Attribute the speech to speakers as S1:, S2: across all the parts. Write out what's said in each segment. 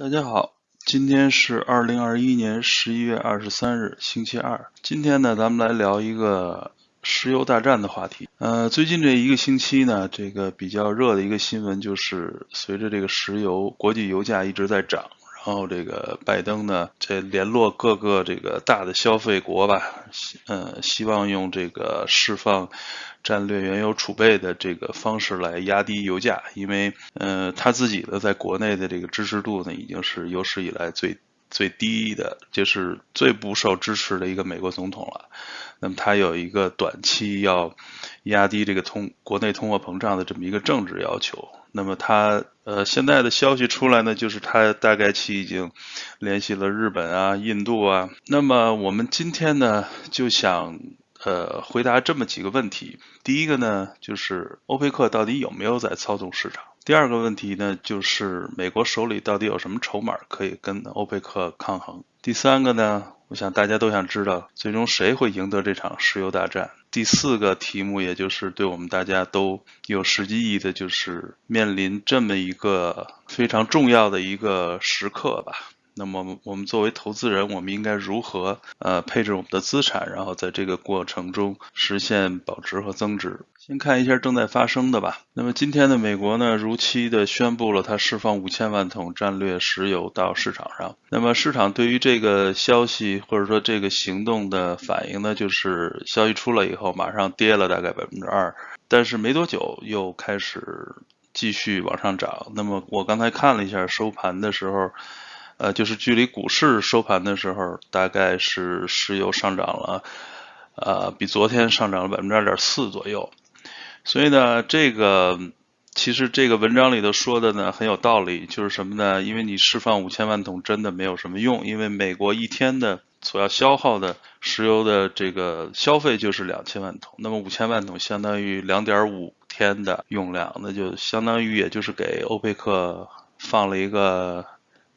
S1: 大家好，今天是二零二一年十一月二十三日，星期二。今天呢，咱们来聊一个石油大战的话题。呃，最近这一个星期呢，这个比较热的一个新闻就是，随着这个石油国际油价一直在涨，然后这个拜登呢，这联络各个这个大的消费国吧，呃，希望用这个释放。战略原油储备的这个方式来压低油价，因为呃他自己的在国内的这个支持度呢已经是有史以来最最低的，就是最不受支持的一个美国总统了。那么他有一个短期要压低这个通国内通货膨胀的这么一个政治要求。那么他呃现在的消息出来呢，就是他大概其已经联系了日本啊、印度啊。那么我们今天呢就想。呃，回答这么几个问题。第一个呢，就是欧佩克到底有没有在操纵市场？第二个问题呢，就是美国手里到底有什么筹码可以跟欧佩克抗衡？第三个呢，我想大家都想知道，最终谁会赢得这场石油大战？第四个题目，也就是对我们大家都有实际意义的，就是面临这么一个非常重要的一个时刻吧。那么我们作为投资人，我们应该如何呃配置我们的资产，然后在这个过程中实现保值和增值？先看一下正在发生的吧。那么今天的美国呢，如期的宣布了它释放五千万桶战略石油到市场上。那么市场对于这个消息或者说这个行动的反应呢，就是消息出来以后马上跌了大概百分之二，但是没多久又开始继续往上涨。那么我刚才看了一下收盘的时候。呃，就是距离股市收盘的时候，大概是石油上涨了，呃，比昨天上涨了百分之二点四左右。所以呢，这个其实这个文章里头说的呢很有道理，就是什么呢？因为你释放五千万桶真的没有什么用，因为美国一天的所要消耗的石油的这个消费就是两千万桶，那么五千万桶相当于两点五天的用量，那就相当于也就是给欧佩克放了一个。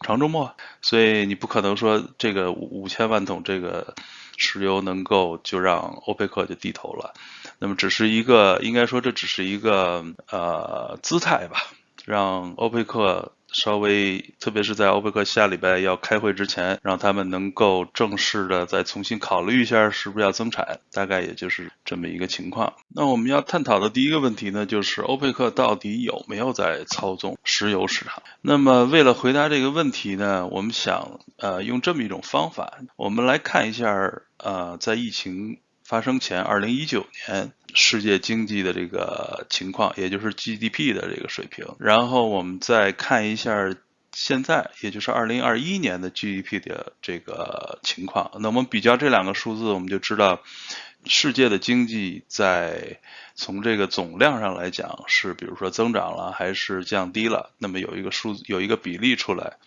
S1: 长周末，所以你不可能说这个五千万桶这个石油能够就让欧佩克就低头了，那么只是一个，应该说这只是一个呃姿态吧，让欧佩克。稍微，特别是在欧佩克下礼拜要开会之前，让他们能够正式的再重新考虑一下是不是要增产，大概也就是这么一个情况。那我们要探讨的第一个问题呢，就是欧佩克到底有没有在操纵石油市场？那么为了回答这个问题呢，我们想呃用这么一种方法，我们来看一下呃在疫情。发生前，二零一九年世界经济的这个情况，也就是 GDP 的这个水平。然后我们再看一下现在，也就是二零二一年的 GDP 的这个情况。那我们比较这两个数字，我们就知道世界的经济在从这个总量上来讲是，比如说增长了还是降低了。那么有一个数字，有一个比例出来。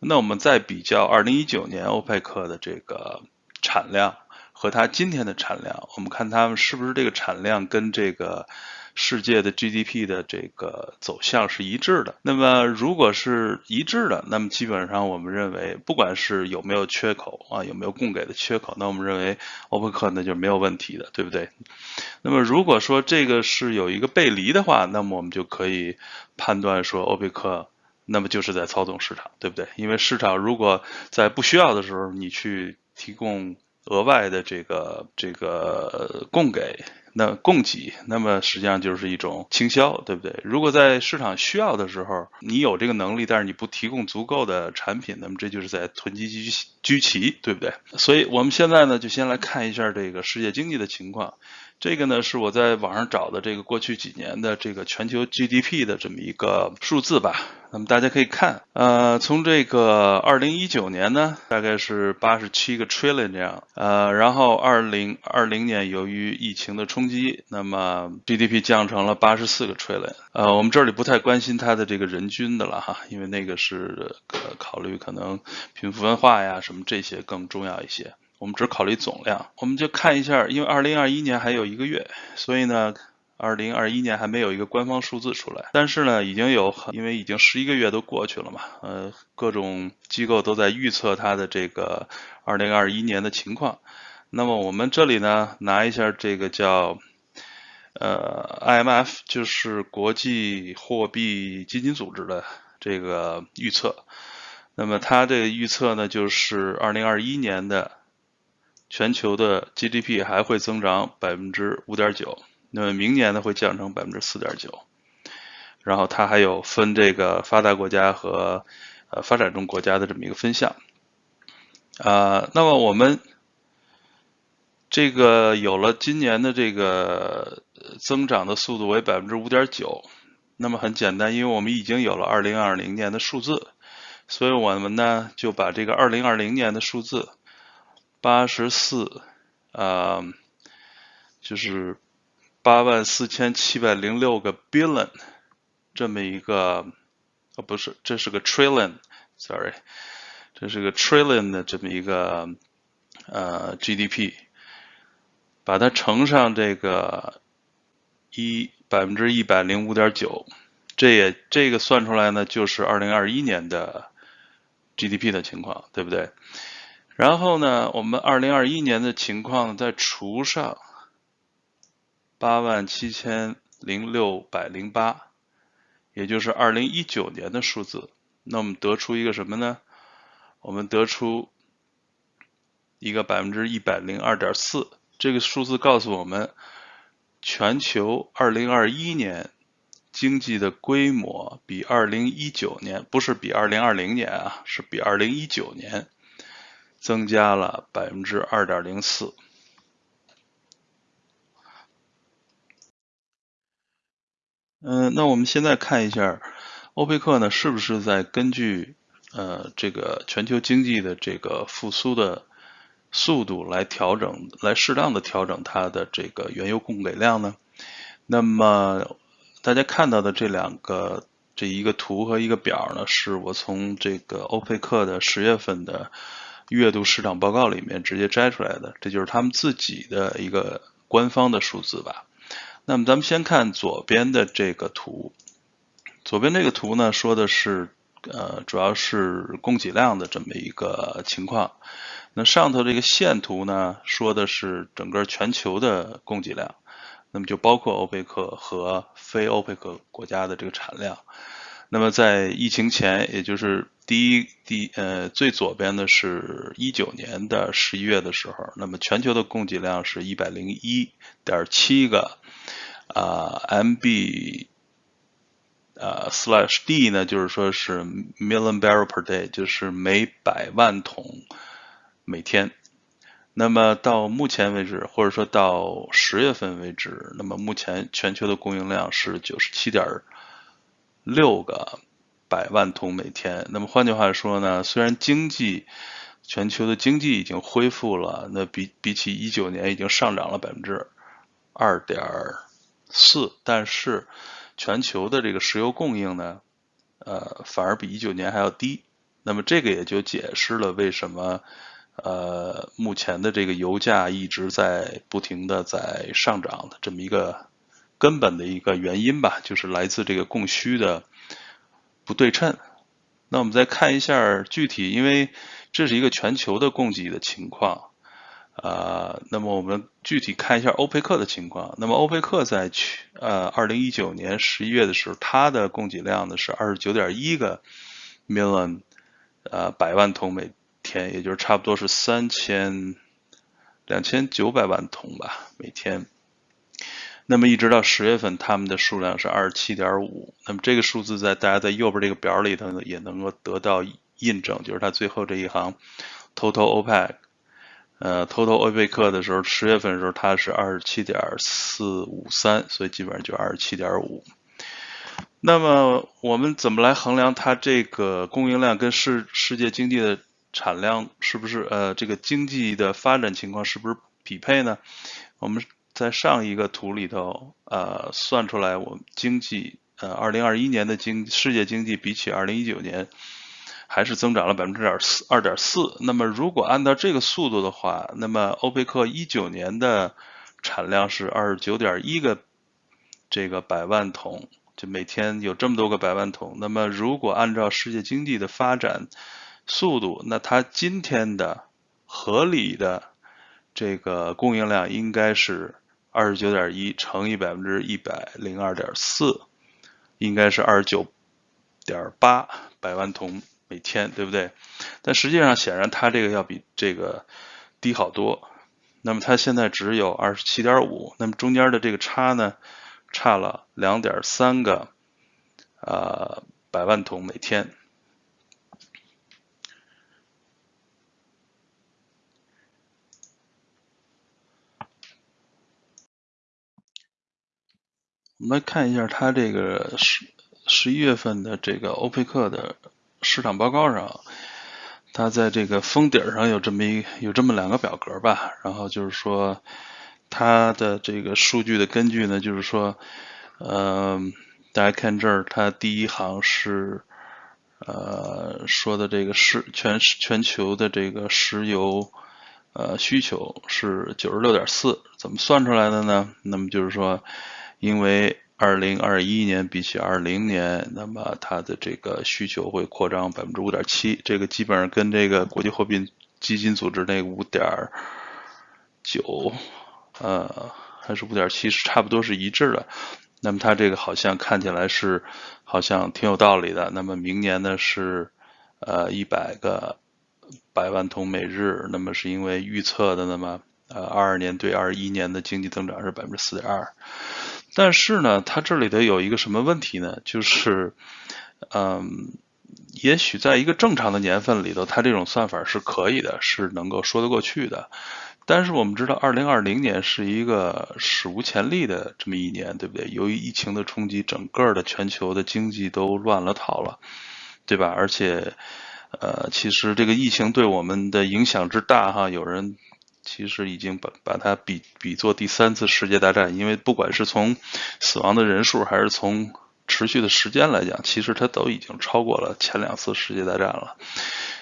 S1: 那我们再比较二零一九年欧佩克的这个产量。和它今天的产量，我们看它们是不是这个产量跟这个世界的 GDP 的这个走向是一致的。那么如果是一致的，那么基本上我们认为，不管是有没有缺口啊，有没有供给的缺口，那我们认为欧佩克那就没有问题的，对不对？那么如果说这个是有一个背离的话，那么我们就可以判断说欧佩克那么就是在操纵市场，对不对？因为市场如果在不需要的时候你去提供。额外的这个这个供给，那供给，那么实际上就是一种倾销，对不对？如果在市场需要的时候，你有这个能力，但是你不提供足够的产品，那么这就是在囤积居居奇，对不对？所以我们现在呢，就先来看一下这个世界经济的情况。这个呢是我在网上找的这个过去几年的这个全球 GDP 的这么一个数字吧。那么大家可以看，呃，从这个二零一九年呢，大概是八十七个 trillion 这样，呃，然后二零二零年由于疫情的冲击，那么 GDP 降成了八十四个 trillion。呃，我们这里不太关心它的这个人均的了哈，因为那个是考虑可能贫富分化呀什么这些更重要一些。我们只考虑总量，我们就看一下，因为二零二一年还有一个月，所以呢，二零二一年还没有一个官方数字出来。但是呢，已经有，因为已经十一个月都过去了嘛，呃，各种机构都在预测它的这个二零二一年的情况。那么我们这里呢，拿一下这个叫呃 IMF，就是国际货币基金组织的这个预测。那么它这个预测呢，就是二零二一年的全球的 GDP 还会增长百分之五点九，那么明年呢会降成百分之四点九。然后它还有分这个发达国家和呃发展中国家的这么一个分项。啊，那么我们这个有了今年的这个增长的速度为百分之五点九，那么很简单，因为我们已经有了二零二零年的数字。所以我们呢就把这个二零二零年的数字八十四，呃，就是八万四千七百零六个 billion 这么一个，哦不是，这是个 trillion，sorry，这是个 trillion 的这么一个呃 GDP，把它乘上这个一百分之一百零五点九，这也这个算出来呢就是二零二一年的。GDP 的情况对不对？然后呢，我们二零二一年的情况再除上八万七千零六百零八，也就是二零一九年的数字，那我们得出一个什么呢？我们得出一个百分之一百零二点四，这个数字告诉我们，全球二零二一年。经济的规模比二零一九年不是比二零二零年啊，是比二零一九年增加了百分之二点零四。嗯，那我们现在看一下，欧佩克呢是不是在根据呃这个全球经济的这个复苏的速度来调整，来适当的调整它的这个原油供给量呢？那么。大家看到的这两个，这一个图和一个表呢，是我从这个欧佩克的十月份的月度市场报告里面直接摘出来的，这就是他们自己的一个官方的数字吧。那么咱们先看左边的这个图，左边这个图呢说的是，呃，主要是供给量的这么一个情况。那上头这个线图呢说的是整个全球的供给量。那么就包括欧佩克和非欧佩克国家的这个产量。那么在疫情前，也就是第一第呃最左边的是一九年的十一月的时候，那么全球的供给量是一百零一点七个啊 MB 啊 slash D 呢，就是说是 million barrel per day，就是每百万桶每天。那么到目前为止，或者说到十月份为止，那么目前全球的供应量是九十七点六个百万桶每天。那么换句话说呢，虽然经济全球的经济已经恢复了，那比比起一九年已经上涨了百分之二点四，但是全球的这个石油供应呢，呃，反而比一九年还要低。那么这个也就解释了为什么。呃，目前的这个油价一直在不停的在上涨的这么一个根本的一个原因吧，就是来自这个供需的不对称。那我们再看一下具体，因为这是一个全球的供给的情况，啊，那么我们具体看一下欧佩克的情况。那么欧佩克在去呃二零一九年十一月的时候，它的供给量呢是二十九点一个 million 呃百万桶每。天，也就是差不多是三千两千九百万桶吧每天。那么一直到十月份，他们的数量是二十七点五。那么这个数字在大家在右边这个表里头呢，也能够得到印证，就是它最后这一行，total OPEC，呃，total 欧佩克的时候，十月份的时候它是二十七点四五三，所以基本上就二十七点五。那么我们怎么来衡量它这个供应量跟世世界经济的？产量是不是呃这个经济的发展情况是不是匹配呢？我们在上一个图里头呃算出来，我们经济呃二零二一年的经世界经济比起二零一九年还是增长了百分之点四二点四。那么如果按照这个速度的话，那么欧佩克一九年的产量是二十九点一个这个百万桶，就每天有这么多个百万桶。那么如果按照世界经济的发展，速度，那它今天的合理的这个供应量应该是二十九点一乘以百分之一百零二点四，应该是二十九点八百万桶每天，对不对？但实际上，显然它这个要比这个低好多。那么它现在只有二十七点五，那么中间的这个差呢，差了两点三个呃百万桶每天。我们来看一下它这个十十一月份的这个欧佩克的市场报告上，它在这个封底上有这么一有这么两个表格吧，然后就是说它的这个数据的根据呢，就是说，嗯，大家看这儿，它第一行是呃说的这个是全全球的这个石油呃需求是九十六点四，怎么算出来的呢？那么就是说。因为二零二一年比起二零年，那么它的这个需求会扩张百分之五点七，这个基本上跟这个国际货币基金组织那五点九，呃，还是五点七是差不多是一致的。那么它这个好像看起来是好像挺有道理的。那么明年呢是呃一百个百万桶每日，那么是因为预测的那么呃二二年对二一年的经济增长是百分之四点二。但是呢，它这里头有一个什么问题呢？就是，嗯，也许在一个正常的年份里头，它这种算法是可以的，是能够说得过去的。但是我们知道，二零二零年是一个史无前例的这么一年，对不对？由于疫情的冲击，整个的全球的经济都乱了套了，对吧？而且，呃，其实这个疫情对我们的影响之大，哈，有人。其实已经把把它比比作第三次世界大战，因为不管是从死亡的人数还是从持续的时间来讲，其实它都已经超过了前两次世界大战了。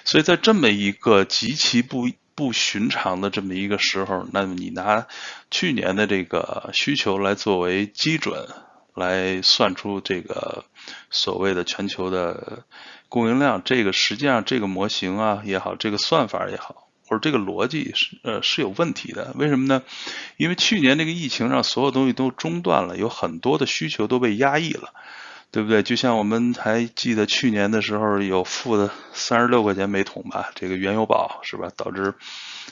S1: 所以在这么一个极其不不寻常的这么一个时候，那么你拿去年的这个需求来作为基准，来算出这个所谓的全球的供应量，这个实际上这个模型啊也好，这个算法也好。或者这个逻辑是呃是有问题的，为什么呢？因为去年这个疫情让所有东西都中断了，有很多的需求都被压抑了，对不对？就像我们还记得去年的时候有负的三十六块钱每桶吧，这个原油宝是吧？导致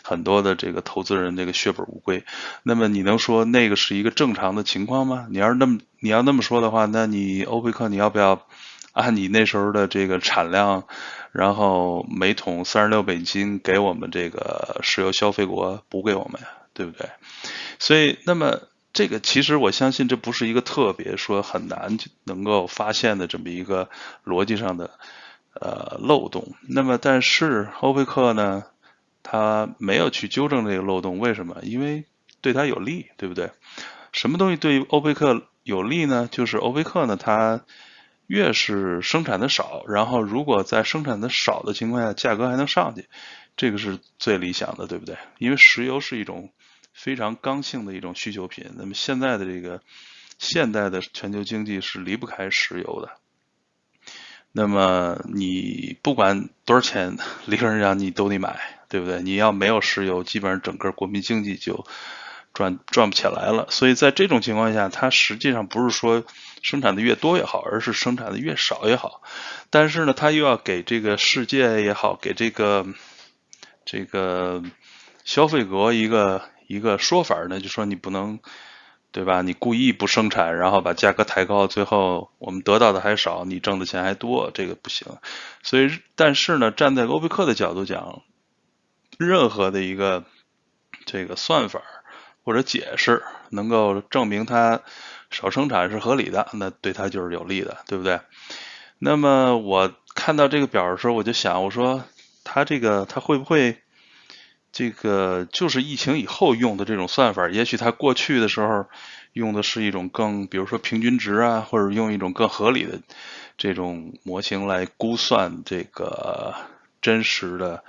S1: 很多的这个投资人这个血本无归。那么你能说那个是一个正常的情况吗？你要是那么你要那么说的话，那你欧佩克你要不要按你那时候的这个产量？然后每桶三十六美金给我们这个石油消费国补给我们呀，对不对？所以，那么这个其实我相信这不是一个特别说很难能够发现的这么一个逻辑上的呃漏洞。那么，但是欧佩克呢，他没有去纠正这个漏洞，为什么？因为对他有利，对不对？什么东西对欧佩克有利呢？就是欧佩克呢，他。越是生产的少，然后如果在生产的少的情况下，价格还能上去，这个是最理想的，对不对？因为石油是一种非常刚性的一种需求品。那么现在的这个现代的全球经济是离不开石油的。那么你不管多少钱，理论上你都得买，对不对？你要没有石油，基本上整个国民经济就。赚赚不起来了，所以在这种情况下，它实际上不是说生产的越多越好，而是生产的越少越好。但是呢，它又要给这个世界也好，给这个这个消费国一个一个说法呢，就说你不能，对吧？你故意不生产，然后把价格抬高，最后我们得到的还少，你挣的钱还多，这个不行。所以，但是呢，站在欧佩克的角度讲，任何的一个这个算法。或者解释能够证明它少生产是合理的，那对它就是有利的，对不对？那么我看到这个表的时候，我就想，我说它这个它会不会这个就是疫情以后用的这种算法？也许它过去的时候用的是一种更，比如说平均值啊，或者用一种更合理的这种模型来估算这个真实的。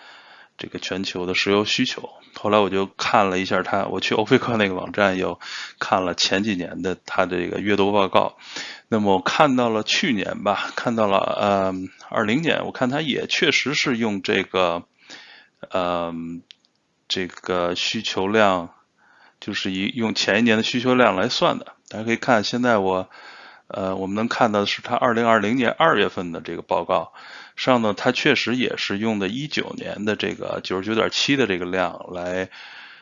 S1: 这个全球的石油需求，后来我就看了一下它，我去欧佩克那个网站又看了前几年的它这个月度报告，那么我看到了去年吧，看到了呃二零年，我看它也确实是用这个呃这个需求量，就是以用前一年的需求量来算的，大家可以看现在我呃，我们能看到的是它二零二零年二月份的这个报告上呢，它确实也是用的一九年的这个九十九点七的这个量来，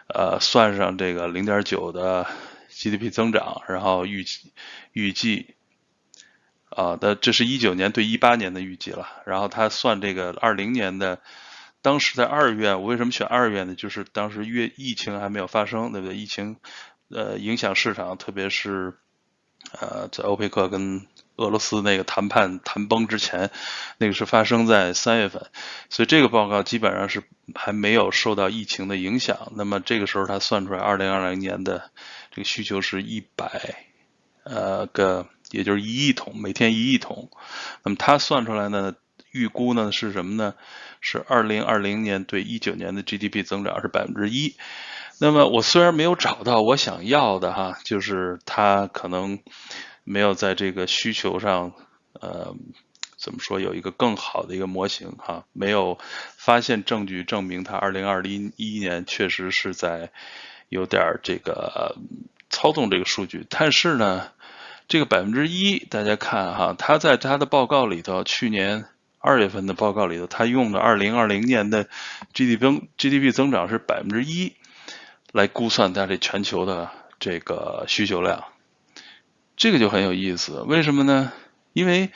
S1: 呃，算上这个零点九的 GDP 增长，然后预计预计，啊，的这是一九年对一八年的预计了，然后它算这个二零年的，当时在二月，我为什么选二月呢？就是当时月疫情还没有发生，对不对？疫情呃影响市场，特别是。呃，在欧佩克跟俄罗斯那个谈判谈崩之前，那个是发生在三月份，所以这个报告基本上是还没有受到疫情的影响。那么这个时候他算出来，二零二零年的这个需求是一百呃个，也就是一亿桶，每天一亿桶。那么他算出来呢，预估呢是什么呢？是二零二零年对一九年的 GDP 增长是百分之一。那么我虽然没有找到我想要的哈，就是它可能没有在这个需求上，呃，怎么说有一个更好的一个模型哈，没有发现证据证明它二零二零一年确实是在有点这个操纵这个数据。但是呢，这个百分之一，大家看哈，它在它的报告里头，去年二月份的报告里头，它用的二零二零年的 GDP GDP 增长是百分之一。来估算它这全球的这个需求量，这个就很有意思。为什么呢？因为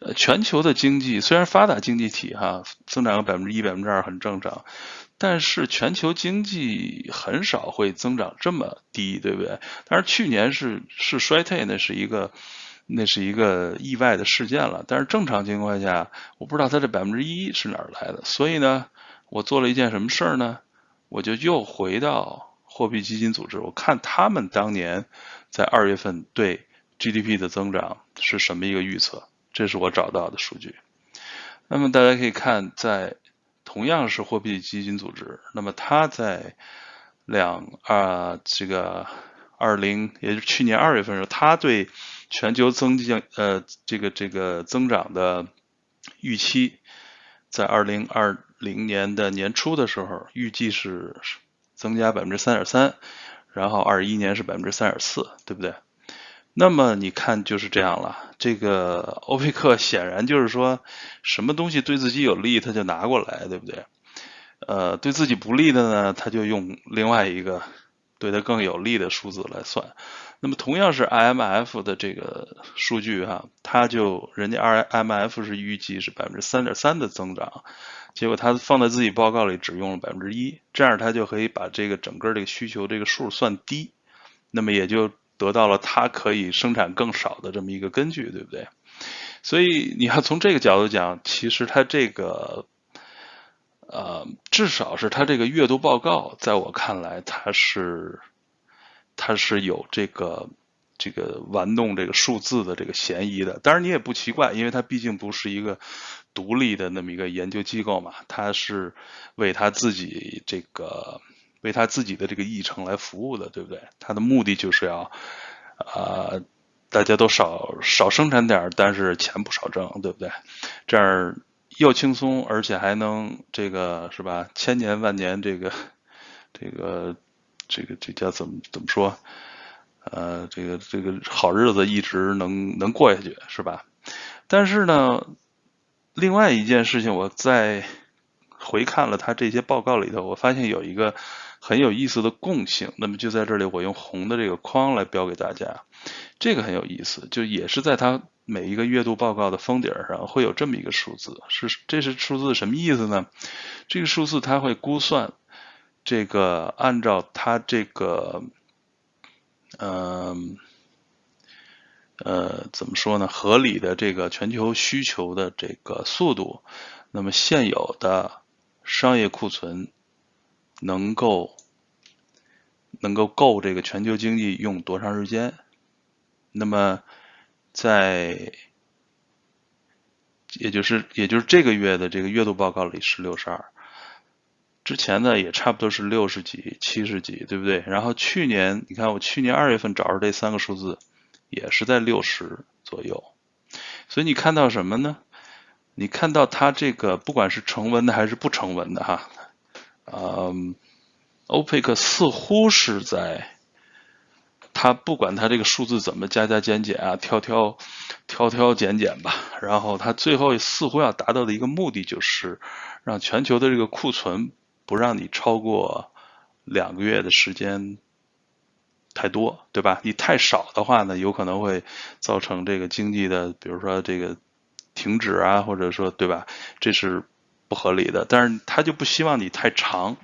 S1: 呃，全球的经济虽然发达经济体哈增长个百分之一、百分之二很正常，但是全球经济很少会增长这么低，对不对？但是去年是是衰退，那是一个那是一个意外的事件了。但是正常情况下，我不知道它这百分之一是哪儿来的。所以呢，我做了一件什么事儿呢？我就又回到货币基金组织，我看他们当年在二月份对 GDP 的增长是什么一个预测，这是我找到的数据。那么大家可以看，在同样是货币基金组织，那么它在两啊这个二零，也就是去年二月份时候，它对全球增长呃这个这个增长的预期，在二零二。零年的年初的时候，预计是增加百分之三点三，然后二一年是百分之三点四，对不对？那么你看就是这样了。这个 欧佩克显然就是说，什么东西对自己有利，他就拿过来，对不对？呃，对自己不利的呢，他就用另外一个对他更有利的数字来算。那么同样是 IMF 的这个数据哈，他就人家 IMF 是预计是百分之三点三的增长。结果他放在自己报告里只用了百分之一，这样他就可以把这个整个这个需求这个数算低，那么也就得到了他可以生产更少的这么一个根据，对不对？所以你要从这个角度讲，其实他这个，呃，至少是他这个月度报告，在我看来，它是它是有这个这个玩弄这个数字的这个嫌疑的。当然你也不奇怪，因为它毕竟不是一个。独立的那么一个研究机构嘛，他是为他自己这个为他自己的这个议程来服务的，对不对？他的目的就是要啊，大家都少少生产点，但是钱不少挣，对不对？这样又轻松，而且还能这个是吧？千年万年，这个这个这个这叫怎么怎么说？呃，这个这个好日子一直能能过下去，是吧？但是呢？另外一件事情，我在回看了他这些报告里头，我发现有一个很有意思的共性。那么就在这里，我用红的这个框来标给大家。这个很有意思，就也是在他每一个月度报告的封底上会有这么一个数字。是这是数字什么意思呢？这个数字它会估算这个按照它这个，嗯。呃，怎么说呢？合理的这个全球需求的这个速度，那么现有的商业库存能够能够够这个全球经济用多长时间？那么在也就是也就是这个月的这个月度报告里是六十二，之前呢也差不多是六十几、七十几，对不对？然后去年你看我去年二月份找着这三个数字。也是在六十左右，所以你看到什么呢？你看到它这个不管是成文的还是不成文的哈，嗯，欧佩克似乎是在，它不管它这个数字怎么加加减减啊，挑挑挑挑减减吧，然后它最后似乎要达到的一个目的就是让全球的这个库存不让你超过两个月的时间太多，对吧？你太少的话呢，有可能会造成这个经济的，比如说这个停止啊，或者说对吧？这是不合理的。但是他就不希望你太长。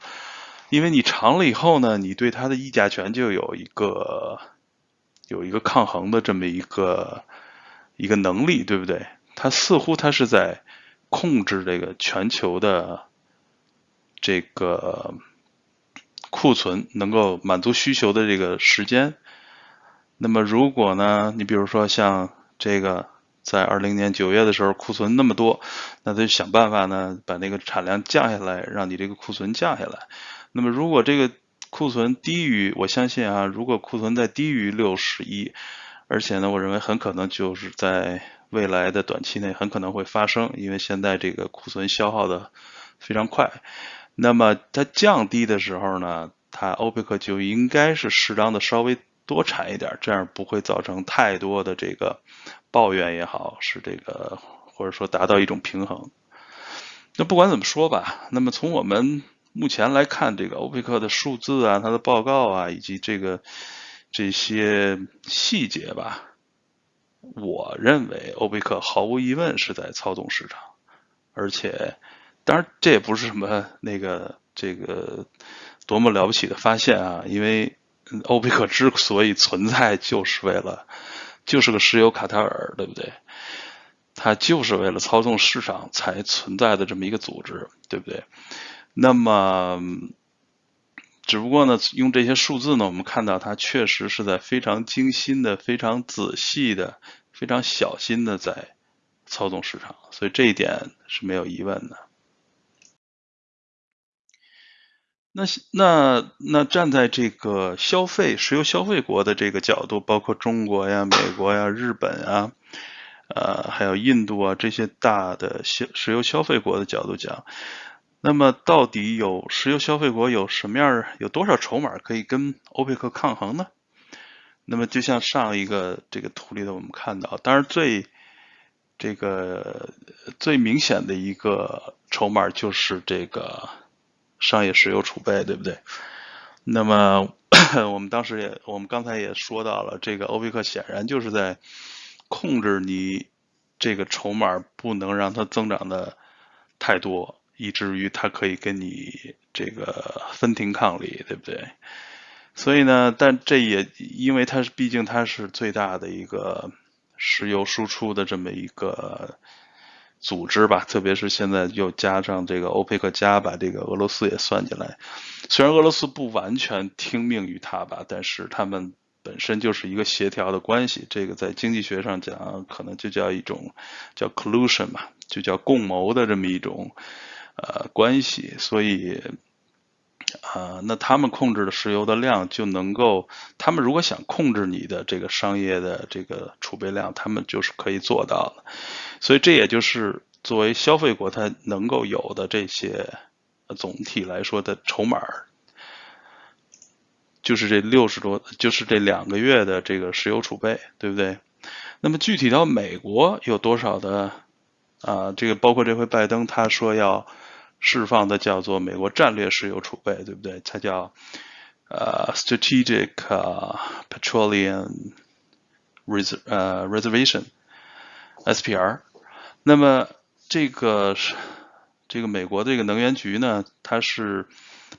S1: 因为你长了以后呢，你对他的议价权就有一个有一个抗衡的这么一个一个能力，对不对？他似乎他是在控制这个全球的这个库存能够满足需求的这个时间。那么如果呢，你比如说像这个在二零年九月的时候库存那么多，那他就想办法呢把那个产量降下来，让你这个库存降下来。那么，如果这个库存低于，我相信啊，如果库存在低于六十亿，而且呢，我认为很可能就是在未来的短期内很可能会发生，因为现在这个库存消耗的非常快。那么它降低的时候呢，它欧佩克就应该是适当的稍微多产一点，这样不会造成太多的这个抱怨也好，是这个或者说达到一种平衡。那不管怎么说吧，那么从我们。目前来看，这个欧佩克的数字啊，它的报告啊，以及这个这些细节吧，我认为欧佩克毫无疑问是在操纵市场，而且，当然这也不是什么那个这个多么了不起的发现啊，因为欧佩克之所以存在，就是为了就是个石油卡塔尔，对不对？它就是为了操纵市场才存在的这么一个组织，对不对？那么，只不过呢，用这些数字呢，我们看到它确实是在非常精心的、非常仔细的、非常小心的在操纵市场，所以这一点是没有疑问的。那那那站在这个消费石油消费国的这个角度，包括中国呀、美国呀、日本啊，呃，还有印度啊这些大的消石油消费国的角度讲。那么，到底有石油消费国有什么样、有多少筹码可以跟欧佩克抗衡呢？那么，就像上一个这个图里头我们看到，当然最这个最明显的一个筹码就是这个商业石油储备，对不对？那么，我们当时也，我们刚才也说到了，这个欧佩克显然就是在控制你这个筹码，不能让它增长的太多。以至于它可以跟你这个分庭抗礼，对不对？所以呢，但这也因为它是毕竟它是最大的一个石油输出的这么一个组织吧，特别是现在又加上这个欧佩克加，把这个俄罗斯也算进来。虽然俄罗斯不完全听命于他吧，但是他们本身就是一个协调的关系。这个在经济学上讲，可能就叫一种叫 collusion 嘛，就叫共谋的这么一种。呃，关系，所以，啊，那他们控制的石油的量就能够，他们如果想控制你的这个商业的这个储备量，他们就是可以做到的。所以这也就是作为消费国，它能够有的这些总体来说的筹码，就是这六十多，就是这两个月的这个石油储备，对不对？那么具体到美国有多少的啊？这个包括这回拜登他说要。释放的叫做美国战略石油储备，对不对？它叫呃 Strategic Petroleum Reservation SPR。那么这个是这个美国这个能源局呢，它是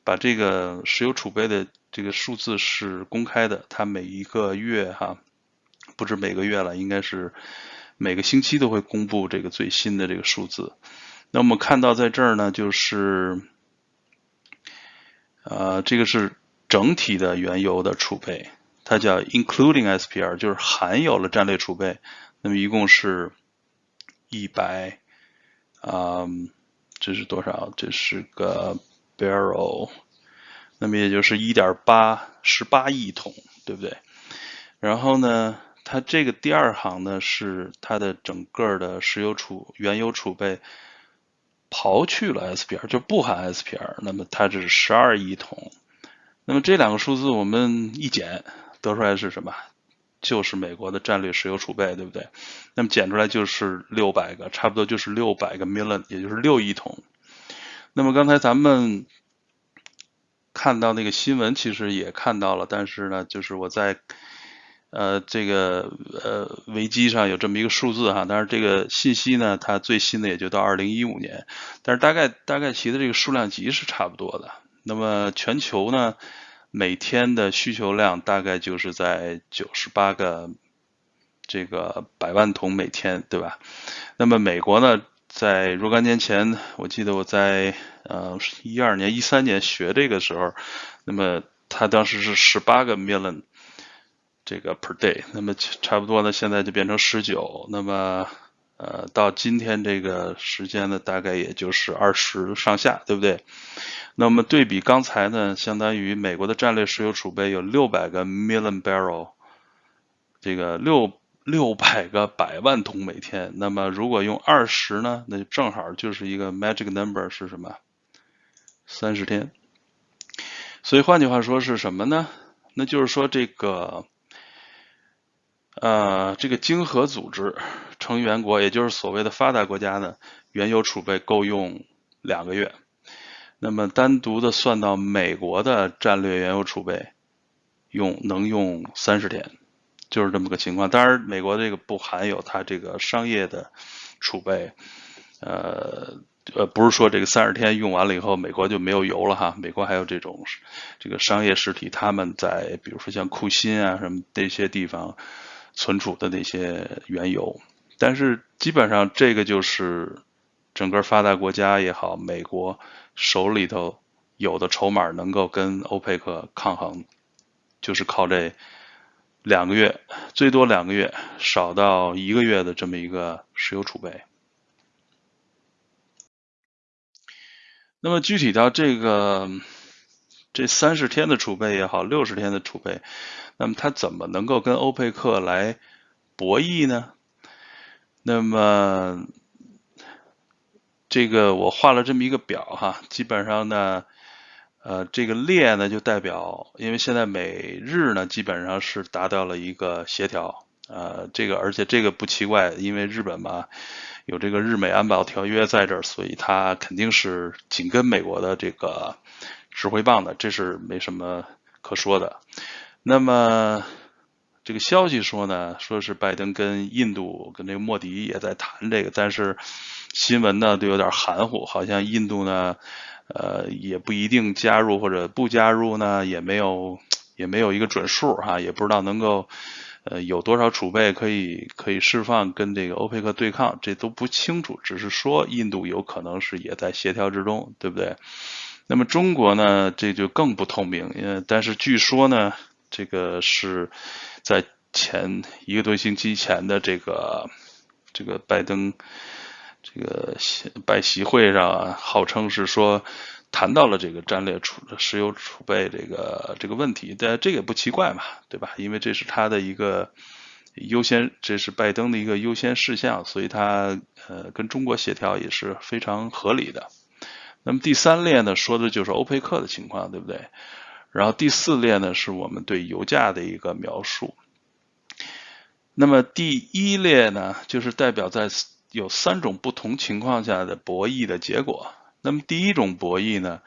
S1: 把这个石油储备的这个数字是公开的，它每一个月哈，不止每个月了，应该是每个星期都会公布这个最新的这个数字。那我们看到在这儿呢，就是，呃，这个是整体的原油的储备，它叫 including SPR，就是含有了战略储备。那么一共是一百，啊，这是多少？这是个 barrel，那么也就是一点八十八亿桶，对不对？然后呢，它这个第二行呢是它的整个的石油储原油储备。刨去了 SPR 就不含 SPR，那么它这是十二亿桶。那么这两个数字我们一减，得出来是什么？就是美国的战略石油储备，对不对？那么减出来就是六百个，差不多就是六百个 million，也就是六亿桶。那么刚才咱们看到那个新闻，其实也看到了，但是呢，就是我在呃这个呃维基上有这么一个数字哈，但是这个信息呢，它最新的也就到二零一五年，但是大概大概其的这个数量级是差不多的。那么全球呢？每天的需求量大概就是在九十八个这个百万桶每天，对吧？那么美国呢，在若干年前，我记得我在呃一二年、一三年学这个时候，那么它当时是十八个 million 这个 per day，那么差不多呢，现在就变成十九，那么呃到今天这个时间呢，大概也就是二十上下，对不对？那么对比刚才呢，相当于美国的战略石油储备有六百个 million barrel，这个六六百个百万桶每天。那么如果用二十呢，那就正好就是一个 magic number 是什么？三十天。所以换句话说是什么呢？那就是说这个，呃，这个经合组织成员国，也就是所谓的发达国家呢，原油储备够用两个月。那么单独的算到美国的战略原油储备，用能用三十天，就是这么个情况。当然，美国这个不含有它这个商业的储备，呃呃，不是说这个三十天用完了以后，美国就没有油了哈。美国还有这种这个商业实体，他们在比如说像库欣啊什么这些地方存储的那些原油，但是基本上这个就是整个发达国家也好，美国。手里头有的筹码能够跟欧佩克抗衡，就是靠这两个月，最多两个月，少到一个月的这么一个石油储备。那么具体到这个这三十天的储备也好，六十天的储备，那么它怎么能够跟欧佩克来博弈呢？那么。这个我画了这么一个表哈，基本上呢，呃，这个列呢就代表，因为现在美日呢基本上是达到了一个协调，呃，这个而且这个不奇怪，因为日本嘛有这个日美安保条约在这儿，所以它肯定是紧跟美国的这个指挥棒的，这是没什么可说的。那么这个消息说呢，说是拜登跟印度跟这个莫迪也在谈这个，但是。新闻呢都有点含糊，好像印度呢，呃，也不一定加入或者不加入呢，也没有也没有一个准数哈，也不知道能够呃有多少储备可以可以释放跟这个欧佩克对抗，这都不清楚，只是说印度有可能是也在协调之中，对不对？那么中国呢，这就更不透明，呃，但是据说呢，这个是在前一个多星期前的这个这个拜登。这个习拜习会上，号称是说谈到了这个战略储石油储备这个这个问题，但这也不奇怪嘛，对吧？因为这是他的一个优先，这是拜登的一个优先事项，所以他呃跟中国协调也是非常合理的。那么第三列呢，说的就是欧佩克的情况，对不对？然后第四列呢，是我们对油价的一个描述。那么第一列呢，就是代表在。有三种不同情况下的博弈的结果。那么第一种博弈呢，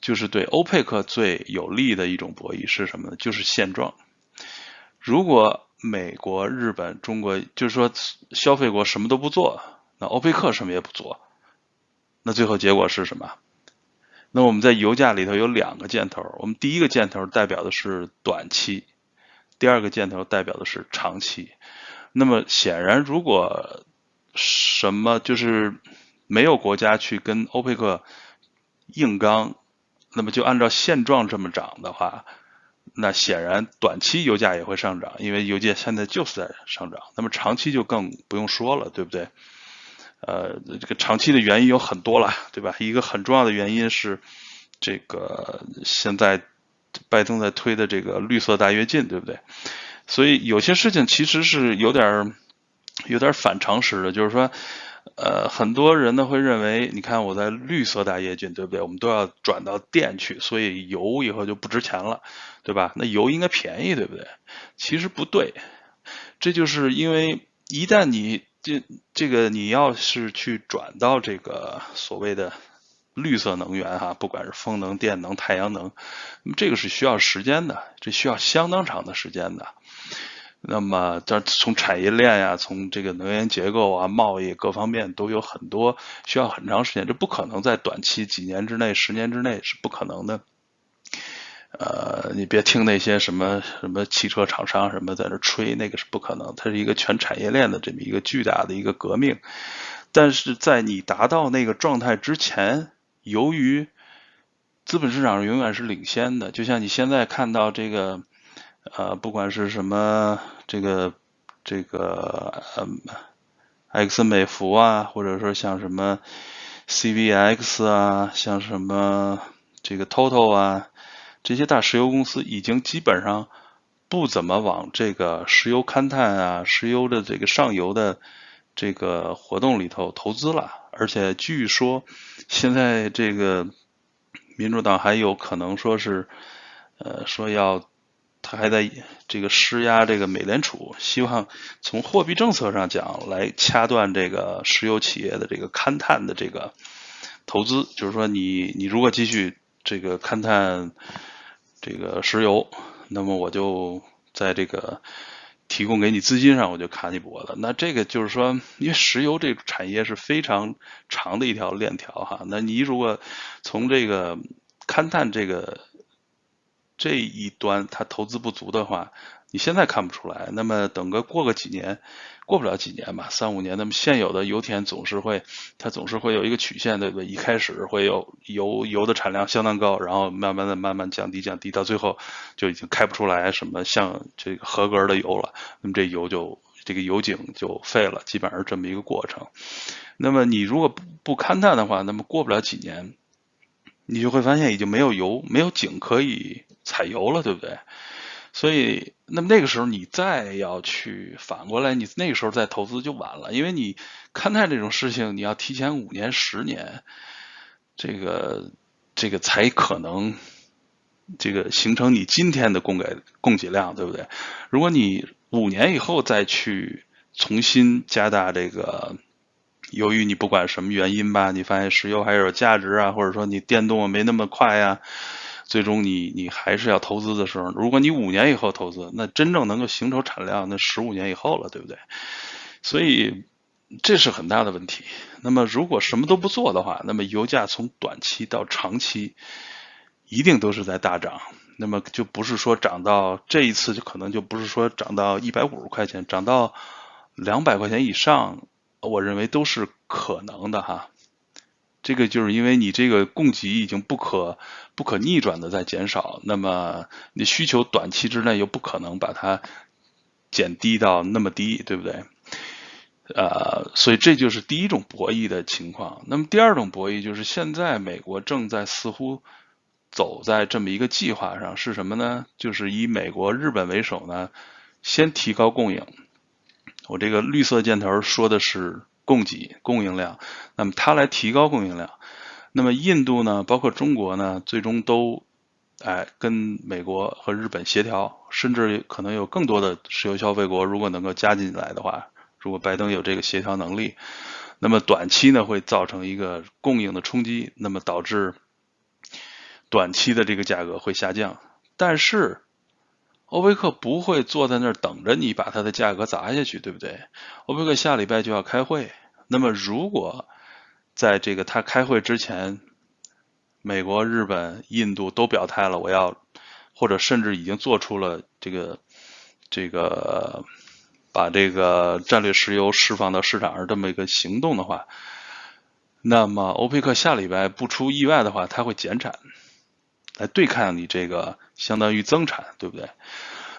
S1: 就是对欧佩克最有利的一种博弈是什么呢？就是现状。如果美国、日本、中国，就是说消费国什么都不做，那欧佩克什么也不做，那最后结果是什么？那我们在油价里头有两个箭头，我们第一个箭头代表的是短期，第二个箭头代表的是长期。那么显然，如果什么就是没有国家去跟欧佩克硬刚，那么就按照现状这么涨的话，那显然短期油价也会上涨，因为油价现在就是在上涨。那么长期就更不用说了，对不对？呃，这个长期的原因有很多了，对吧？一个很重要的原因是这个现在拜登在推的这个绿色大跃进，对不对？所以有些事情其实是有点儿。有点反常识的，就是说，呃，很多人呢会认为，你看我在绿色大跃进，对不对？我们都要转到电去，所以油以后就不值钱了，对吧？那油应该便宜，对不对？其实不对，这就是因为一旦你这这个你要是去转到这个所谓的绿色能源哈，不管是风能、电能、太阳能，那么这个是需要时间的，这需要相当长的时间的。那么，这从产业链呀，从这个能源结构啊、贸易各方面都有很多需要很长时间，这不可能在短期几年之内、十年之内是不可能的。呃，你别听那些什么什么汽车厂商什么在那吹，那个是不可能，它是一个全产业链的这么一个巨大的一个革命。但是在你达到那个状态之前，由于资本市场永远是领先的，就像你现在看到这个。呃，不管是什么这个这个嗯，埃克森美孚啊，或者说像什么 CVX 啊，像什么这个 Total 啊，这些大石油公司已经基本上不怎么往这个石油勘探啊、石油的这个上游的这个活动里头投资了，而且据说现在这个民主党还有可能说是呃说要。他还在这个施压这个美联储，希望从货币政策上讲来掐断这个石油企业的这个勘探的这个投资，就是说你你如果继续这个勘探这个石油，那么我就在这个提供给你资金上我就卡你脖子。那这个就是说，因为石油这产业是非常长的一条链条哈，那你如果从这个勘探这个。这一端它投资不足的话，你现在看不出来。那么等个过个几年，过不了几年吧，三五年，那么现有的油田总是会，它总是会有一个曲线，对不对？一开始会有油油的产量相当高，然后慢慢的慢慢降低降低，到最后就已经开不出来什么像这个合格的油了。那么这油就这个油井就废了，基本上是这么一个过程。那么你如果不不勘探的话，那么过不了几年，你就会发现已经没有油，没有井可以。采油了，对不对？所以，那么那个时候你再要去反过来，你那个时候再投资就晚了，因为你勘探这种事情，你要提前五年、十年，这个这个才可能这个形成你今天的供给供给量，对不对？如果你五年以后再去重新加大这个，由于你不管什么原因吧，你发现石油还有价值啊，或者说你电动没那么快呀。最终你你还是要投资的时候，如果你五年以后投资，那真正能够形成产量，那十五年以后了，对不对？所以这是很大的问题。那么如果什么都不做的话，那么油价从短期到长期一定都是在大涨。那么就不是说涨到这一次就可能就不是说涨到一百五十块钱，涨到两百块钱以上，我认为都是可能的哈。这个就是因为你这个供给已经不可不可逆转的在减少，那么你需求短期之内又不可能把它减低到那么低，对不对？呃，所以这就是第一种博弈的情况。那么第二种博弈就是现在美国正在似乎走在这么一个计划上，是什么呢？就是以美国、日本为首呢，先提高供应。我这个绿色箭头说的是。供给供应量，那么它来提高供应量，那么印度呢，包括中国呢，最终都哎跟美国和日本协调，甚至可能有更多的石油消费国，如果能够加进来的话，如果拜登有这个协调能力，那么短期呢会造成一个供应的冲击，那么导致短期的这个价格会下降，但是。欧佩克不会坐在那儿等着你把它的价格砸下去，对不对？欧佩克下礼拜就要开会，那么如果在这个他开会之前，美国、日本、印度都表态了，我要或者甚至已经做出了这个这个把这个战略石油释放到市场上这么一个行动的话，那么欧佩克下礼拜不出意外的话，他会减产。来对抗你这个相当于增产，对不对？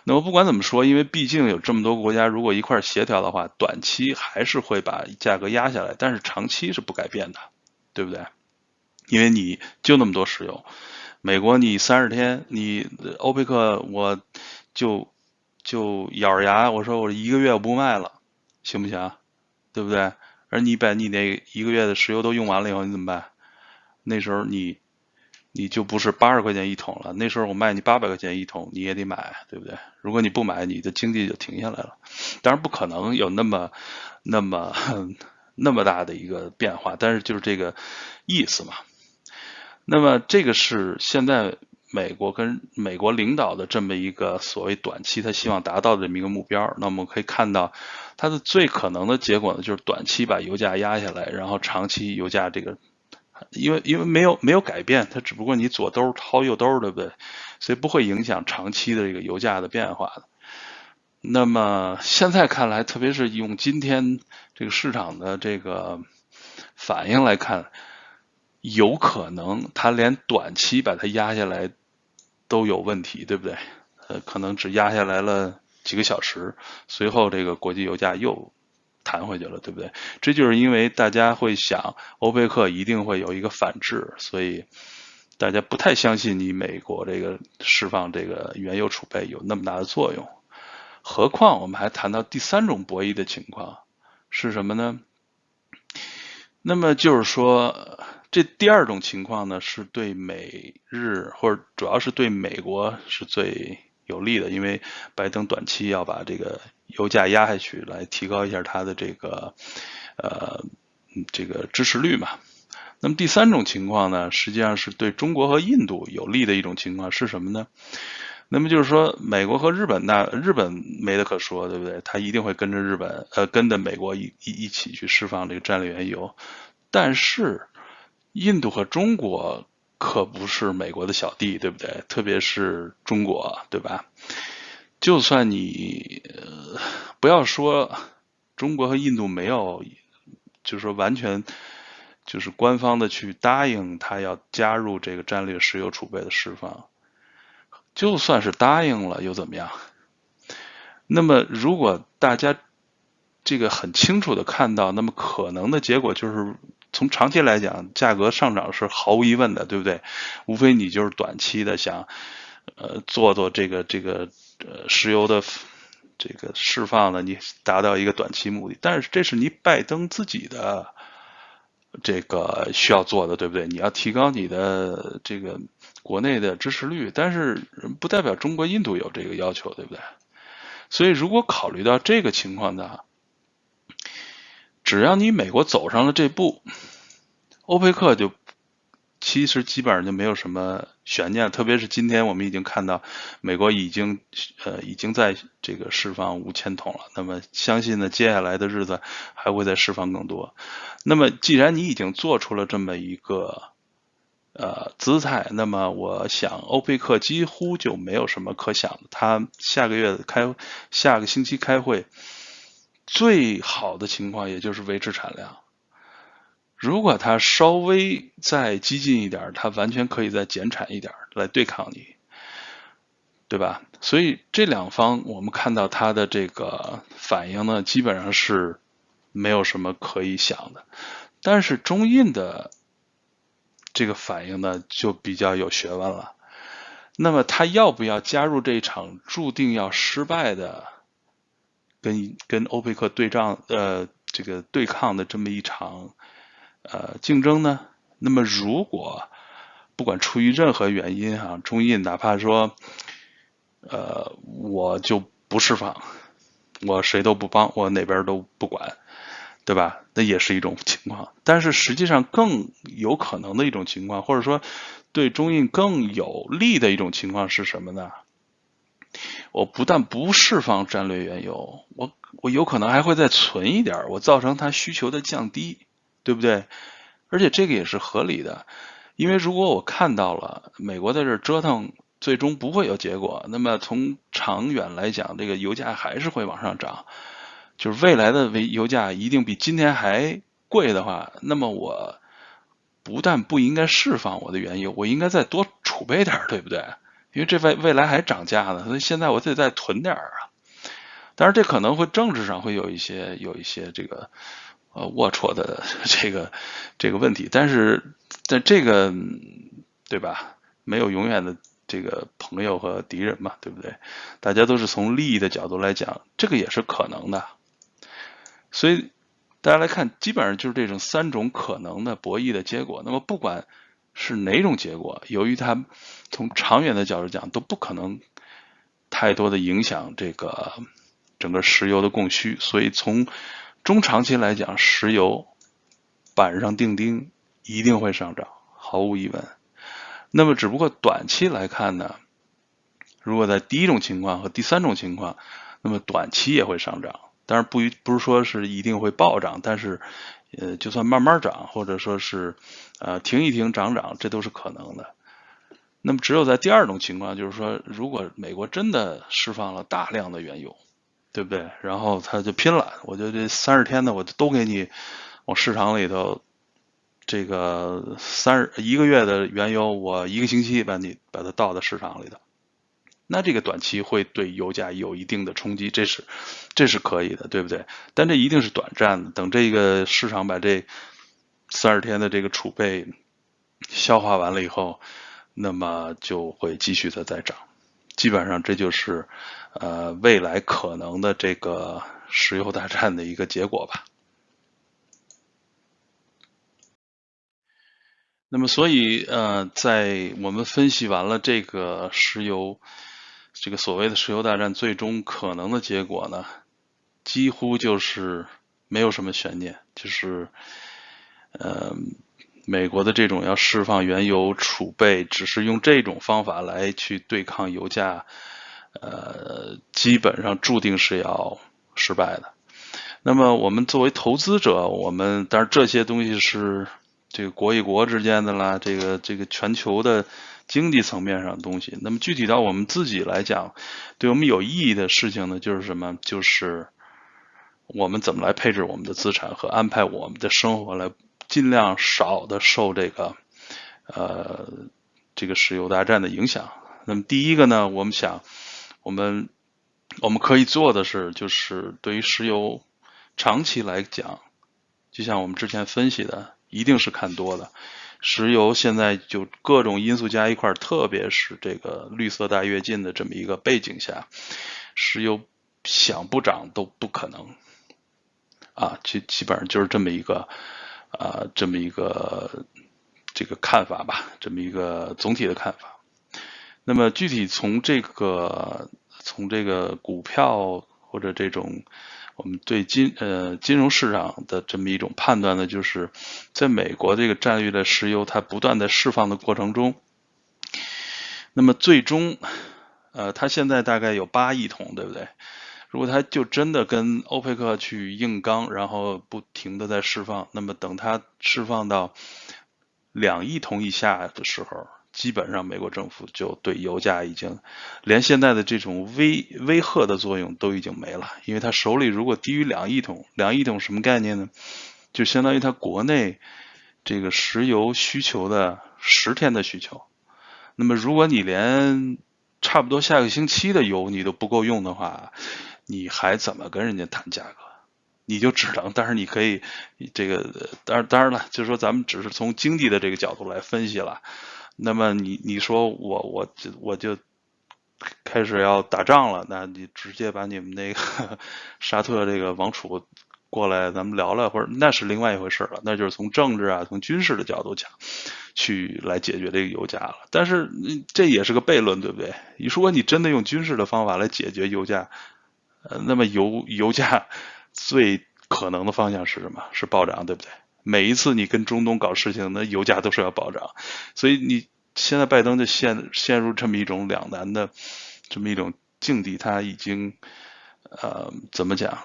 S1: 那么不管怎么说，因为毕竟有这么多国家，如果一块协调的话，短期还是会把价格压下来，但是长期是不改变的，对不对？因为你就那么多石油，美国你三十天，你欧佩克我就就咬着牙，我说我一个月我不卖了，行不行？对不对？而你把你那一个月的石油都用完了以后，你怎么办？那时候你你就不是八十块钱一桶了，那时候我卖你八百块钱一桶，你也得买，对不对？如果你不买，你的经济就停下来了。当然不可能有那么那么 那么大的一个变化，但是就是这个意思嘛。那么这个是现在。美国跟美国领导的这么一个所谓短期，他希望达到的这么一个目标，那我们可以看到，它的最可能的结果呢，就是短期把油价压下来，然后长期油价这个，因为因为没有没有改变，它只不过你左兜掏右兜，对不对？所以不会影响长期的这个油价的变化的。那么现在看来，特别是用今天这个市场的这个反应来看，有可能它连短期把它压下来。都有问题，对不对？呃，可能只压下来了几个小时，随后这个国际油价又弹回去了，对不对？这就是因为大家会想，欧佩克一定会有一个反制，所以大家不太相信你美国这个释放这个原油储备有那么大的作用。何况我们还谈到第三种博弈的情况是什么呢？那么就是说。这第二种情况呢，是对美日或者主要是对美国是最有利的，因为拜登短期要把这个油价压下去，来提高一下他的这个呃这个支持率嘛。那么第三种情况呢，实际上是对中国和印度有利的一种情况是什么呢？那么就是说，美国和日本那日本没得可说，对不对？他一定会跟着日本呃跟着美国一一一起去释放这个战略原油，但是。印度和中国可不是美国的小弟，对不对？特别是中国，对吧？就算你不要说中国和印度没有，就是说完全就是官方的去答应他要加入这个战略石油储备的释放，就算是答应了又怎么样？那么如果大家这个很清楚的看到，那么可能的结果就是。从长期来讲，价格上涨是毫无疑问的，对不对？无非你就是短期的想，呃，做做这个这个呃石油的这个释放呢，你达到一个短期目的。但是这是你拜登自己的这个需要做的，对不对？你要提高你的这个国内的支持率，但是不代表中国、印度有这个要求，对不对？所以如果考虑到这个情况呢？只要你美国走上了这步，欧佩克就其实基本上就没有什么悬念。特别是今天我们已经看到，美国已经呃已经在这个释放五千桶了。那么相信呢，接下来的日子还会再释放更多。那么既然你已经做出了这么一个呃姿态，那么我想欧佩克几乎就没有什么可想的。他下个月开下个星期开会。最好的情况也就是维持产量。如果它稍微再激进一点，它完全可以再减产一点来对抗你，对吧？所以这两方我们看到它的这个反应呢，基本上是没有什么可以想的。但是中印的这个反应呢，就比较有学问了。那么他要不要加入这场注定要失败的？跟跟欧佩克对仗，呃，这个对抗的这么一场呃竞争呢？那么如果不管出于任何原因啊，中印哪怕说，呃，我就不释放，我谁都不帮，我哪边都不管，对吧？那也是一种情况。但是实际上更有可能的一种情况，或者说对中印更有利的一种情况是什么呢？我不但不释放战略原油，我我有可能还会再存一点，我造成它需求的降低，对不对？而且这个也是合理的，因为如果我看到了美国在这折腾，最终不会有结果，那么从长远来讲，这个油价还是会往上涨，就是未来的为油价一定比今天还贵的话，那么我不但不应该释放我的原油，我应该再多储备点，对不对？因为这未未来还涨价呢，所以现在我得再囤点儿啊。当然，这可能会政治上会有一些有一些这个呃龌龊的 这个这个问题，但是在这个对吧？没有永远的这个朋友和敌人嘛，对不对？大家都是从利益的角度来讲，这个也是可能的。所以大家来看，基本上就是这种三种可能的博弈的结果。那么不管是哪种结果，由于它从长远的角度讲都不可能太多的影响这个整个石油的供需，所以从中长期来讲，石油板上钉钉，一定会上涨，毫无疑问。那么只不过短期来看呢，如果在第一种情况和第三种情况，那么短期也会上涨。当然不不是说是一定会暴涨，但是，呃，就算慢慢涨，或者说是，呃，停一停涨涨，这都是可能的。那么只有在第二种情况，就是说，如果美国真的释放了大量的原油，对不对？然后他就拼了，我就这三十天的，我就都给你往市场里头，这个三十一个月的原油，我一个星期把你把它倒到市场里头。那这个短期会对油价有一定的冲击，这是这是可以的，对不对？但这一定是短暂的，等这个市场把这三十天的这个储备消化完了以后，那么就会继续的再涨。基本上这就是呃未来可能的这个石油大战的一个结果吧。那么所以呃，在我们分析完了这个石油。这个所谓的石油大战最终可能的结果呢，几乎就是没有什么悬念，就是，呃，美国的这种要释放原油储备，只是用这种方法来去对抗油价，呃，基本上注定是要失败的。那么我们作为投资者，我们当然这些东西是这个国与国之间的啦，这个这个全球的。经济层面上的东西，那么具体到我们自己来讲，对我们有意义的事情呢，就是什么？就是我们怎么来配置我们的资产和安排我们的生活，来尽量少的受这个呃这个石油大战的影响。那么第一个呢，我们想，我们我们可以做的是，就是对于石油长期来讲，就像我们之前分析的，一定是看多的。石油现在就各种因素加一块，特别是这个绿色大跃进的这么一个背景下，石油想不涨都不可能啊！基基本上就是这么一个啊，这么一个这个看法吧，这么一个总体的看法。那么具体从这个从这个股票或者这种。我们对金呃金融市场的这么一种判断呢，就是在美国这个战略的石油它不断的释放的过程中，那么最终呃它现在大概有八亿桶，对不对？如果它就真的跟欧佩克去硬刚，然后不停的在释放，那么等它释放到两亿桶以下的时候。基本上，美国政府就对油价已经连现在的这种威威吓的作用都已经没了，因为他手里如果低于两亿桶，两亿桶什么概念呢？就相当于他国内这个石油需求的十天的需求。那么，如果你连差不多下个星期的油你都不够用的话，你还怎么跟人家谈价格？你就只能，但是你可以这个，当然当然了，就是说咱们只是从经济的这个角度来分析了。那么你你说我我我就开始要打仗了，那你直接把你们那个 沙特这个王储过来，咱们聊聊，或者那是另外一回事了，那就是从政治啊，从军事的角度讲，去来解决这个油价了。但是这也是个悖论，对不对？你说你真的用军事的方法来解决油价，呃，那么油油价最可能的方向是什么？是暴涨，对不对？每一次你跟中东搞事情，那油价都是要暴涨，所以你现在拜登就陷陷入这么一种两难的这么一种境地，他已经呃怎么讲，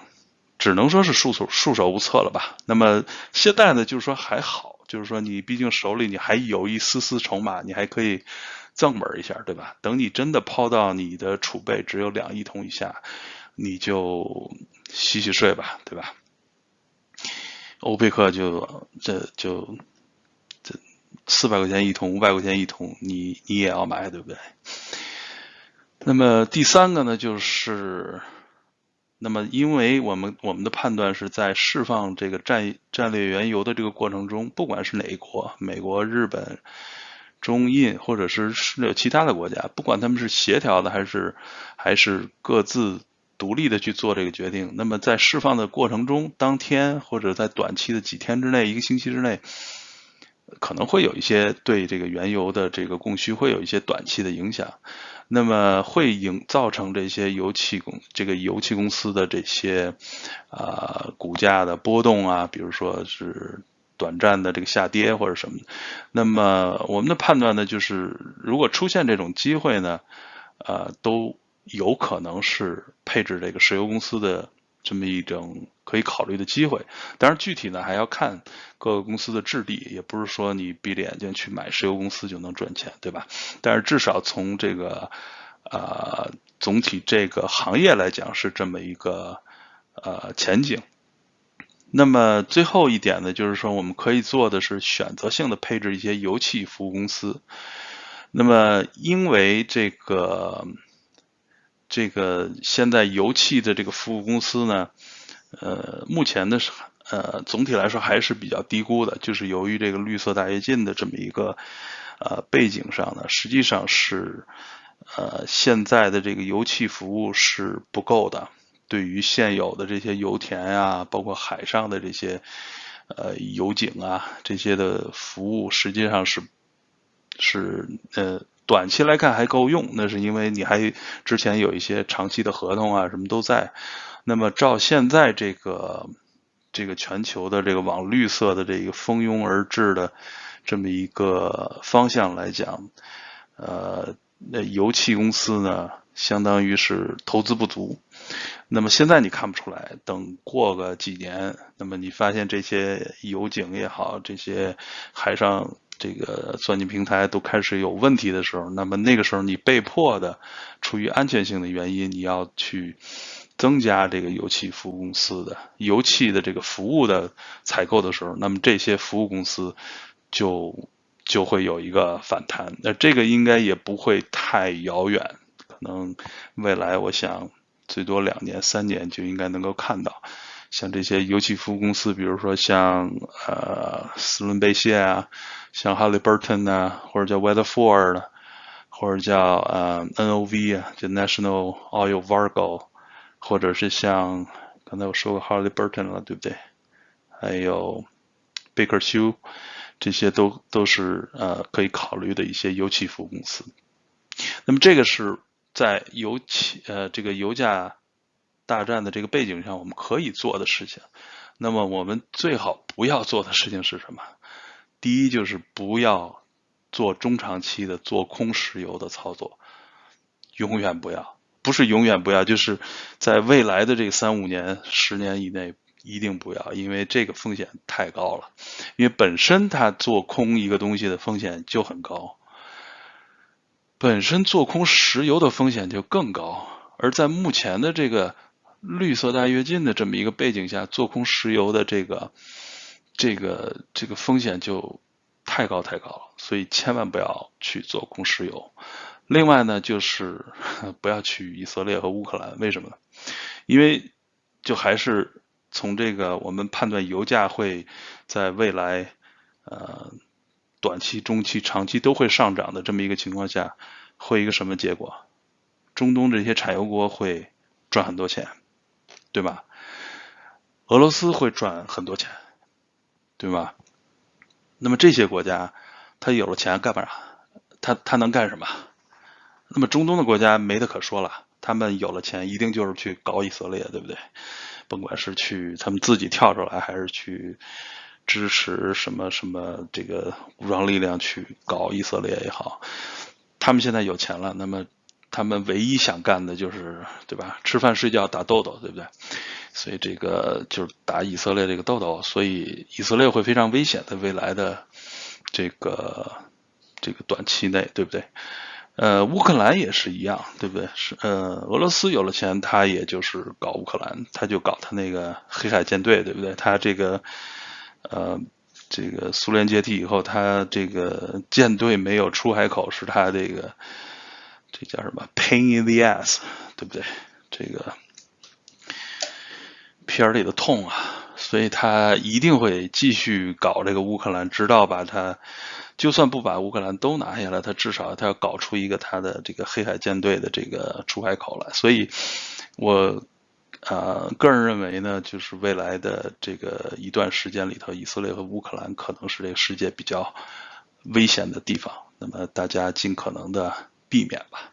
S1: 只能说是束手束手无策了吧。那么现在呢，就是说还好，就是说你毕竟手里你还有一丝丝筹码，你还可以增本一下，对吧？等你真的抛到你的储备只有两亿桶以下，你就洗洗睡吧，对吧？欧佩克就这就这四百块钱一桶，五百块钱一桶，你你也要买，对不对？那么第三个呢，就是那么因为我们我们的判断是在释放这个战战略原油的这个过程中，不管是哪一国，美国、日本、中印，或者是是其他的国家，不管他们是协调的还是还是各自独立的去做这个决定。那么在释放的过程中，当天或者在短期的几天之内、一个星期之内，可能会有一些对这个原油的这个供需会有一些短期的影响。那么会影造成这些油气公这个油气公司的这些啊股价的波动啊，比如说是短暂的这个下跌或者什么。那么我们的判断呢，就是如果出现这种机会呢，呃，都有可能是配置这个石油公司的。这么一种可以考虑的机会，当然具体呢还要看各个公司的质地，也不是说你闭着眼睛去买石油公司就能赚钱，对吧？但是至少从这个呃总体这个行业来讲是这么一个呃前景。那么最后一点呢，就是说我们可以做的是选择性的配置一些油气服务公司。那么因为这个。这个现在油气的这个服务公司呢，呃，目前的呃总体来说还是比较低估的，就是由于这个绿色大跃进的这么一个呃背景上呢，实际上是呃现在的这个油气服务是不够的，对于现有的这些油田啊，包括海上的这些呃油井啊这些的服务，实际上是是呃。短期来看还够用，那是因为你还之前有一些长期的合同啊，什么都在。那么照现在这个这个全球的这个往绿色的这个蜂拥而至的这么一个方向来讲，呃，那油气公司呢，相当于是投资不足。那么现在你看不出来，等过个几年，那么你发现这些油井也好，这些海上。这个钻井平台都开始有问题的时候，那么那个时候你被迫的，出于安全性的原因，你要去增加这个油气服务公司的油气的这个服务的采购的时候，那么这些服务公司就就会有一个反弹。那这个应该也不会太遥远，可能未来我想最多两年三年就应该能够看到，像这些油气服务公司，比如说像呃斯伦贝谢啊。像 Halliburton 呢，或者叫 Weatherford，或者叫呃 NOV 啊，就 National Oil Vargo，或者是像刚才我说过 Halliburton 了，对不对？还有 Baker h u 这些都都是呃可以考虑的一些油气服务公司。那么这个是在油气呃这个油价大战的这个背景下，我们可以做的事情。那么我们最好不要做的事情是什么？第一就是不要做中长期的做空石油的操作，永远不要，不是永远不要，就是在未来的这三五年、十年以内一定不要，因为这个风险太高了。因为本身它做空一个东西的风险就很高，本身做空石油的风险就更高。而在目前的这个绿色大跃进的这么一个背景下，做空石油的这个。这个这个风险就太高太高了，所以千万不要去做空石油。另外呢，就是 不要去以色列和乌克兰。为什么呢？因为就还是从这个我们判断油价会在未来呃短期、中期、长期都会上涨的这么一个情况下，会一个什么结果？中东这些产油国会赚很多钱，对吧？俄罗斯会赚很多钱。对吧？那么这些国家，他有了钱干嘛？他他能干什么？那么中东的国家没得可说了，他们有了钱，一定就是去搞以色列，对不对？甭管是去他们自己跳出来，还是去支持什么什么这个武装力量去搞以色列也好，他们现在有钱了，那么他们唯一想干的就是，对吧？吃饭睡觉打豆豆，对不对？所以这个就是打以色列这个豆豆，所以以色列会非常危险的未来的这个这个短期内，对不对？呃，乌克兰也是一样，对不对？是呃，俄罗斯有了钱，他也就是搞乌克兰，他就搞他那个黑海舰队，对不对？他这个呃，这个苏联解体以后，他这个舰队没有出海口，是他这个这叫什么 pain in the ass，对不对？这个。片里的痛啊，所以他一定会继续搞这个乌克兰，直到把他，就算不把乌克兰都拿下来，他至少他要搞出一个他的这个黑海舰队的这个出海口来。所以，我呃个人认为呢，就是未来的这个一段时间里头，以色列和乌克兰可能是这个世界比较危险的地方，那么大家尽可能的避免吧。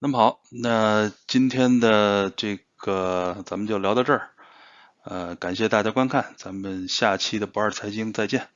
S1: 那么好，那今天的这个咱们就聊到这儿，呃，感谢大家观看，咱们下期的不二财经再见。